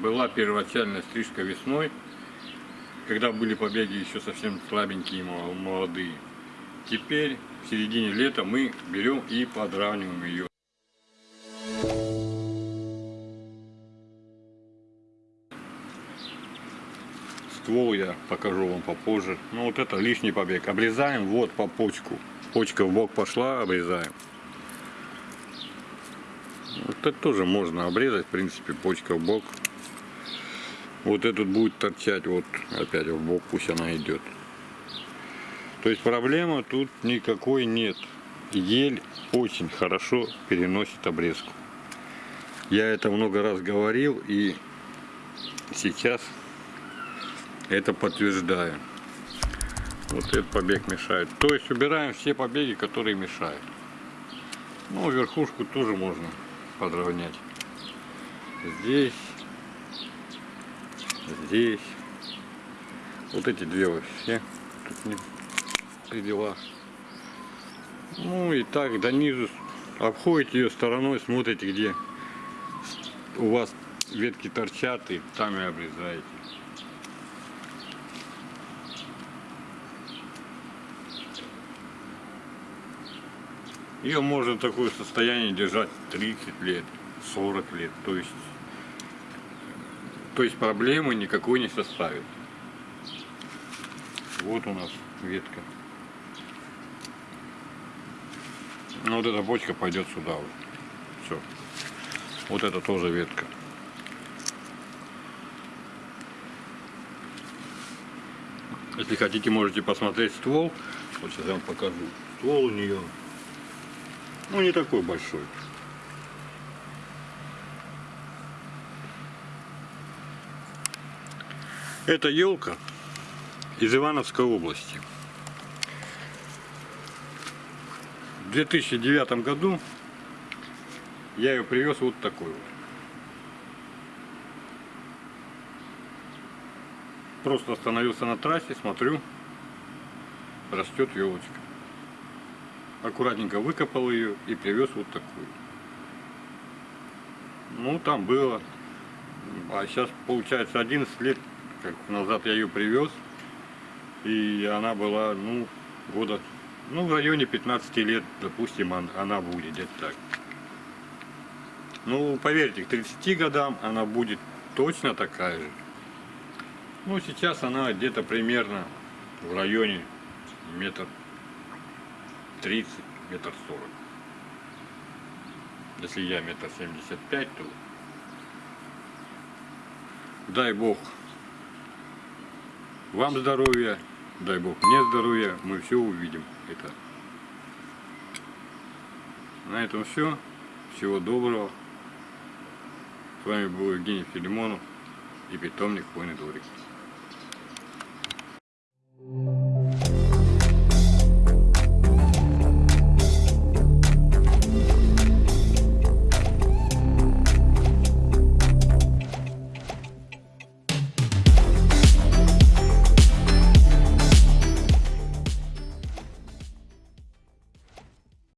была первоначальная стрижка весной, когда были побеги еще совсем слабенькие и молодые. Теперь в середине лета мы берем и подравниваем ее. Ствол я покажу вам попозже. Ну вот это лишний побег. Обрезаем вот по почку. Почка в бок пошла, обрезаем. Это тоже можно обрезать, в принципе, почка в бок. Вот этот будет торчать, вот опять в бок, пусть она идет. То есть проблема тут никакой нет. Ель очень хорошо переносит обрезку. Я это много раз говорил и сейчас это подтверждаю. Вот этот побег мешает. То есть убираем все побеги, которые мешают. Ну, верхушку тоже можно подровнять. Здесь, здесь. Вот эти две вообще тут не при. Ну и так до низу обходите ее стороной, смотрите, где у вас ветки торчат, и там и обрезаете. Ее можно такое состояние держать 30 лет, 40 лет. То есть, то есть проблемы никакой не составит. Вот у нас ветка. Ну вот эта бочка пойдет сюда. Вот. Все. Вот это тоже ветка. Если хотите, можете посмотреть ствол. Вот сейчас я вам покажу. Ствол у нее ну, не такой большой. Это елка из Ивановской области. В 2009 году я ее привез вот такой вот. Просто остановился на трассе, смотрю, растет елочка аккуратненько выкопал ее и привез вот такую. Ну, там было. А сейчас, получается, 11 лет как назад я ее привез. И она была, ну, года, ну, в районе 15 лет, допустим, она будет где-то так. Ну, поверьте, к 30 годам она будет точно такая же. Ну, сейчас она где-то примерно в районе метр 30, метр 40. Если я метр 75, то дай Бог вам здоровья, дай Бог мне здоровья, мы все увидим. Это. На этом все. Всего доброго. С вами был Евгений Филимонов и питомник Хвойный дворик.